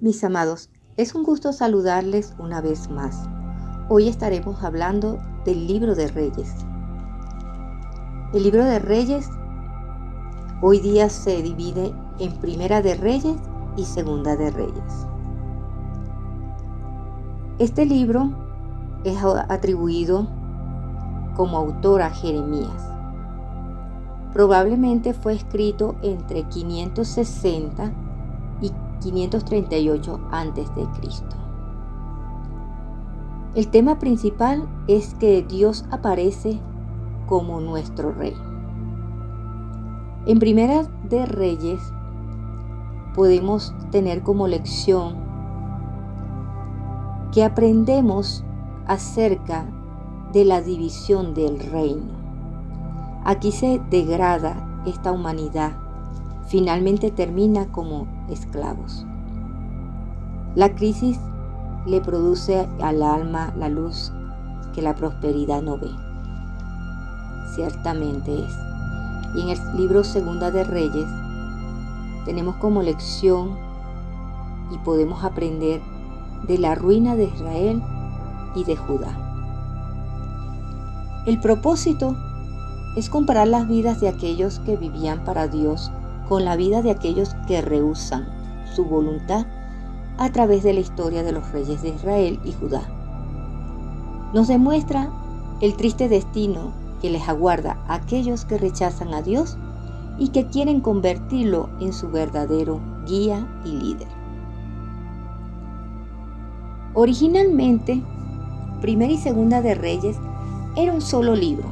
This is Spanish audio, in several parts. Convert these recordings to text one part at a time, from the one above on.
Mis amados, es un gusto saludarles una vez más. Hoy estaremos hablando del libro de Reyes. El libro de Reyes hoy día se divide en Primera de Reyes y Segunda de Reyes. Este libro es atribuido como autor a Jeremías. Probablemente fue escrito entre 560 y 538 a.C. El tema principal es que Dios aparece como nuestro rey. En Primera de Reyes podemos tener como lección que aprendemos acerca de la división del reino. Aquí se degrada esta humanidad, finalmente termina como esclavos. La crisis le produce al alma la luz que la prosperidad no ve. Ciertamente es. Y en el libro Segunda de Reyes tenemos como lección y podemos aprender de la ruina de Israel y de Judá. El propósito es comparar las vidas de aquellos que vivían para Dios con la vida de aquellos que rehusan su voluntad a través de la historia de los reyes de Israel y Judá. Nos demuestra el triste destino que les aguarda a aquellos que rechazan a Dios y que quieren convertirlo en su verdadero guía y líder. Originalmente, Primera y Segunda de Reyes era un solo libro,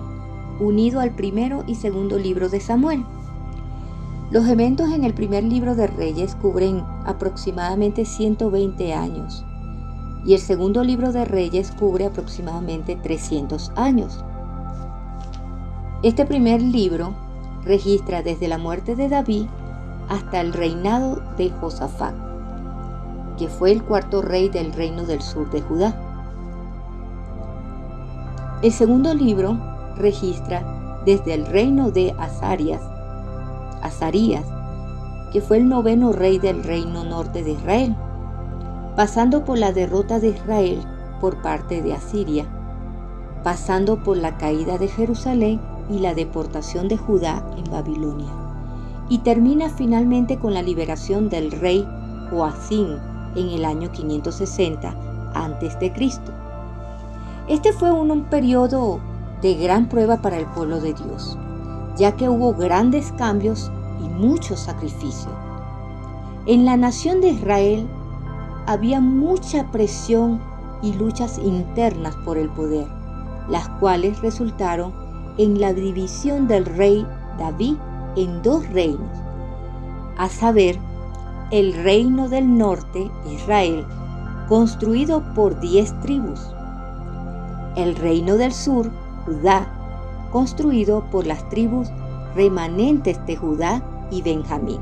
unido al primero y segundo libro de Samuel. Los eventos en el primer libro de Reyes cubren aproximadamente 120 años y el segundo libro de Reyes cubre aproximadamente 300 años. Este primer libro registra desde la muerte de David hasta el reinado de Josafat, que fue el cuarto rey del reino del sur de Judá. El segundo libro registra desde el reino de Azarías, Que fue el noveno rey del reino norte de Israel, pasando por la derrota de Israel por parte de Asiria, pasando por la caída de Jerusalén y la deportación de Judá en Babilonia, y termina finalmente con la liberación del rey Joacín en el año 560 a.C. Este fue un, un periodo de gran prueba para el pueblo de Dios, ya que hubo grandes cambios y mucho sacrificio. En la nación de Israel había mucha presión y luchas internas por el poder, las cuales resultaron en la división del rey David en dos reinos, a saber, el reino del norte, Israel, construido por diez tribus, el reino del sur, Judá, construido por las tribus remanentes de Judá y Benjamín.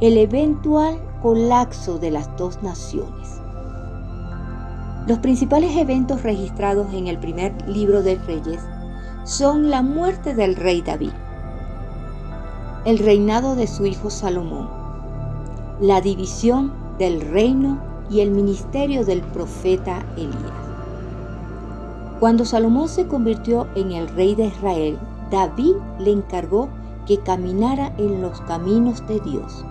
El eventual colapso de las dos naciones. Los principales eventos registrados en el primer libro de Reyes son la muerte del rey David, el reinado de su hijo Salomón, la división del reino y el ministerio del profeta Elías. Cuando Salomón se convirtió en el rey de Israel, David le encargó que caminara en los caminos de Dios.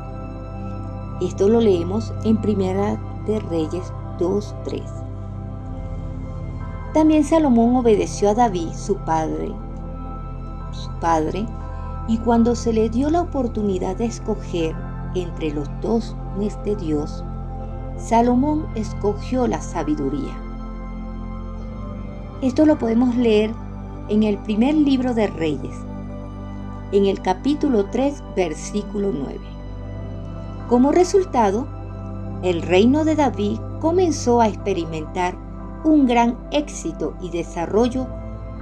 Esto lo leemos en Primera de Reyes 2.3. También Salomón obedeció a David, su padre, su padre, y cuando se le dio la oportunidad de escoger entre los dos de Dios, Salomón escogió la sabiduría. Esto lo podemos leer en el primer libro de Reyes, en el capítulo 3, versículo 9. Como resultado, el reino de David comenzó a experimentar un gran éxito y desarrollo,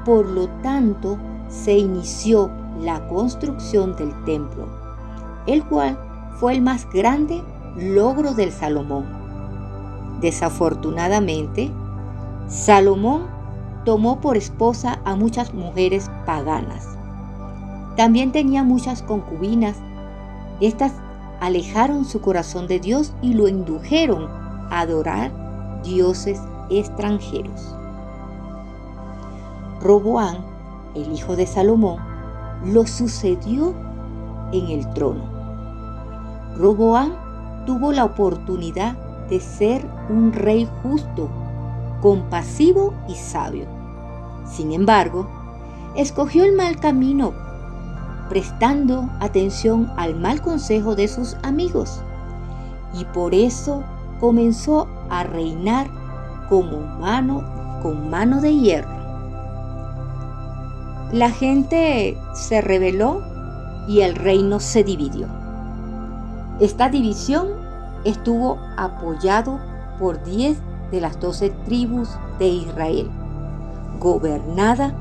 por lo tanto se inició la construcción del templo, el cual fue el más grande logro del Salomón. Desafortunadamente, Salomón tomó por esposa a muchas mujeres paganas. También tenía muchas concubinas. Estas alejaron su corazón de Dios y lo indujeron a adorar dioses extranjeros. Roboán, el hijo de Salomón, lo sucedió en el trono. Roboán tuvo la oportunidad de ser un rey justo, compasivo y sabio. Sin embargo, escogió el mal camino, prestando atención al mal consejo de sus amigos, y por eso comenzó a reinar como mano con mano de hierro. La gente se rebeló y el reino se dividió. Esta división estuvo apoyado por diez de las doce tribus de Israel, gobernada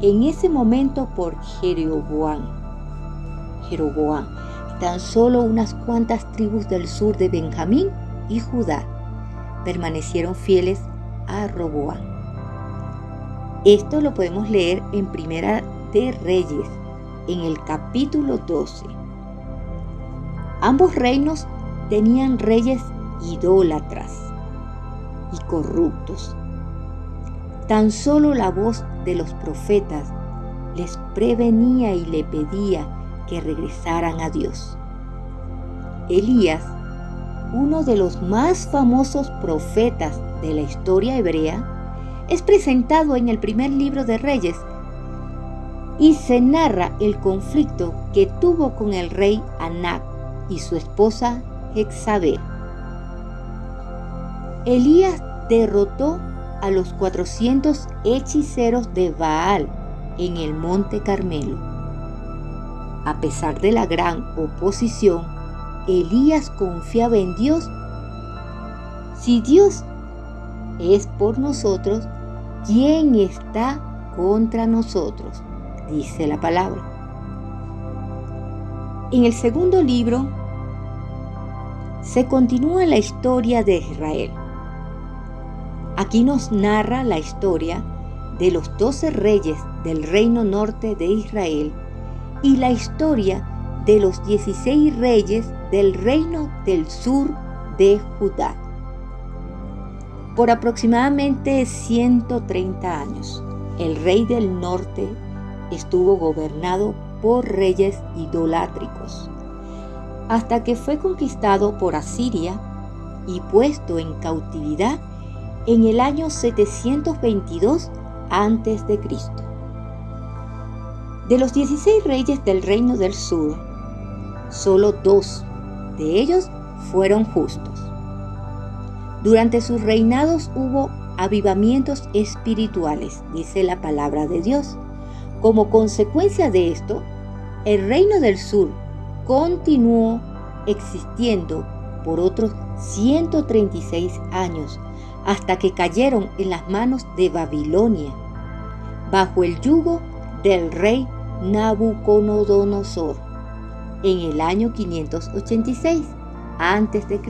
en ese momento por Jeroboam. Jeroboam, tan solo unas cuantas tribus del sur de Benjamín y Judá permanecieron fieles a Roboam. Esto lo podemos leer en Primera de Reyes, en el capítulo 12. Ambos reinos tenían reyes idólatras y corruptos. Tan solo la voz de los profetas les prevenía y le pedía que regresaran a Dios. Elías, uno de los más famosos profetas de la historia hebrea, es presentado en el primer libro de Reyes y se narra el conflicto que tuvo con el rey Anac y su esposa Jezabel. Elías derrotó a los 400 hechiceros de Baal en el monte Carmelo. A pesar de la gran oposición, Elías confiaba en Dios. Si Dios es por nosotros, ¿quién está contra nosotros? Dice la palabra. En el segundo libro se continúa la historia de Israel. Aquí nos narra la historia de los doce reyes del reino norte de Israel y la historia de los dieciséis reyes del reino del sur de Judá. Por aproximadamente 130 años, el rey del norte estuvo gobernado por reyes idolátricos, hasta que fue conquistado por Asiria y puesto en cautividad en el año 722 a.C. De los 16 reyes del reino del sur, solo dos de ellos fueron justos. Durante sus reinados hubo avivamientos espirituales, dice la palabra de Dios. Como consecuencia de esto, el reino del sur continuó existiendo por otros 136 años hasta que cayeron en las manos de Babilonia, bajo el yugo del rey Nabucodonosor, en el año 586 a.C.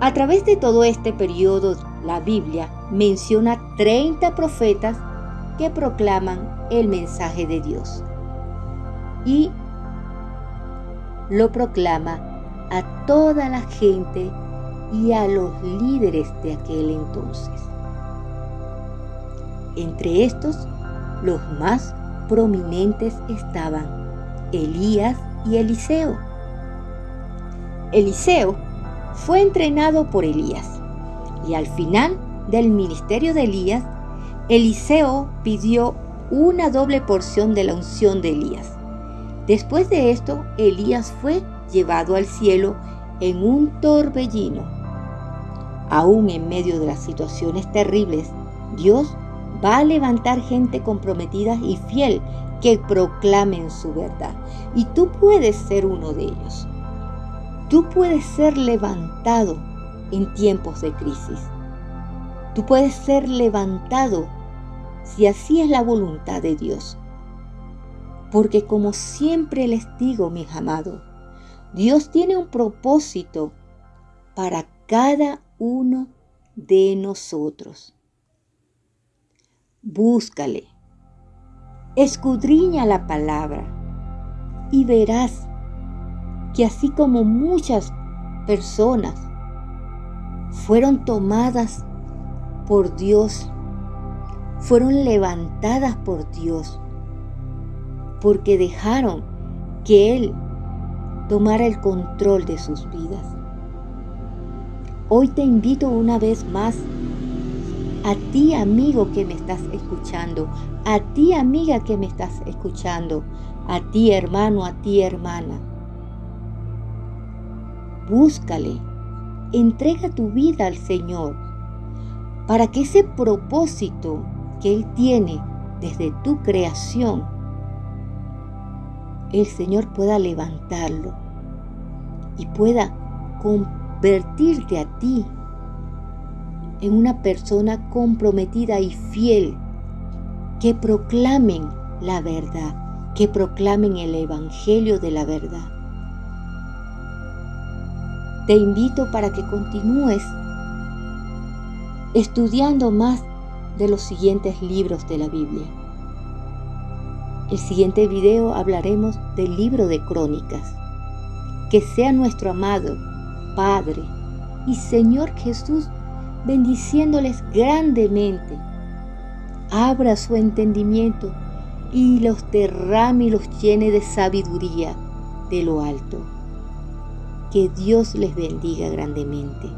A través de todo este periodo, la Biblia menciona 30 profetas que proclaman el mensaje de Dios y lo proclama a toda la gente y a los líderes de aquel entonces. Entre estos, los más prominentes estaban Elías y Eliseo. Eliseo fue entrenado por Elías y al final del ministerio de Elías, Eliseo pidió una doble porción de la unción de Elías. Después de esto, Elías fue llevado al cielo en un torbellino Aún en medio de las situaciones terribles, Dios va a levantar gente comprometida y fiel que proclamen su verdad. Y tú puedes ser uno de ellos. Tú puedes ser levantado en tiempos de crisis. Tú puedes ser levantado si así es la voluntad de Dios. Porque como siempre les digo, mis amados, Dios tiene un propósito para cada uno de nosotros. Búscale, escudriña la palabra y verás que así como muchas personas fueron tomadas por Dios, fueron levantadas por Dios, porque dejaron que Él tomara el control de sus vidas. Hoy te invito una vez más a ti amigo que me estás escuchando, a ti amiga que me estás escuchando, a ti hermano, a ti hermana. Búscale, entrega tu vida al Señor para que ese propósito que Él tiene desde tu creación, el Señor pueda levantarlo y pueda convertirte a ti en una persona comprometida y fiel que proclamen la verdad, que proclamen el Evangelio de la verdad. Te invito para que continúes estudiando más de los siguientes libros de la Biblia. El siguiente video hablaremos del libro de Crónicas. Que sea nuestro amado Padre y Señor Jesús bendiciéndoles grandemente. Abra su entendimiento y los derrame y los llene de sabiduría de lo alto. Que Dios les bendiga grandemente.